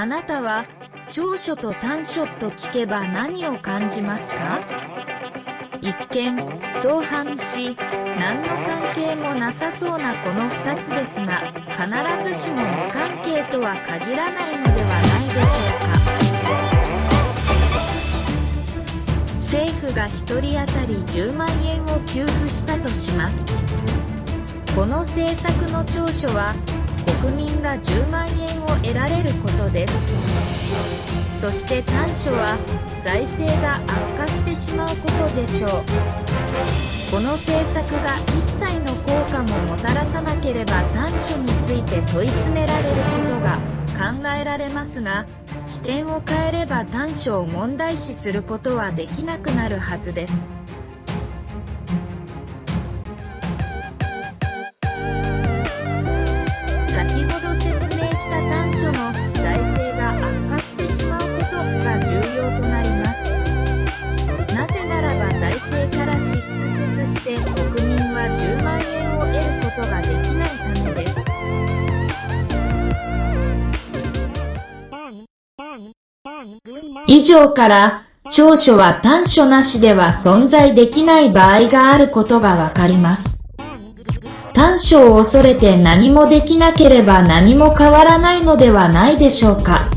あなたは長所と短所と聞けば何を感じますか？一見、相反し、何の関係もなさそうなこの2つですが、必ずしも無関係とは限らないのではないでしょうか。政府が1人当たり10万円を給付したとします。この政策の長所は、国民が10万円を得られることです。そして短所は財政が悪化してしまうことでしょう。この政策が一切の効果ももたらさなければ短所について問い詰められることが考えられますが視点を変えれば短所を問題視することはできなくなるはずです。以上から長所は短所なしでは存在できない場合があることがわかります。短所を恐れて何もできなければ何も変わらないのではないでしょうか。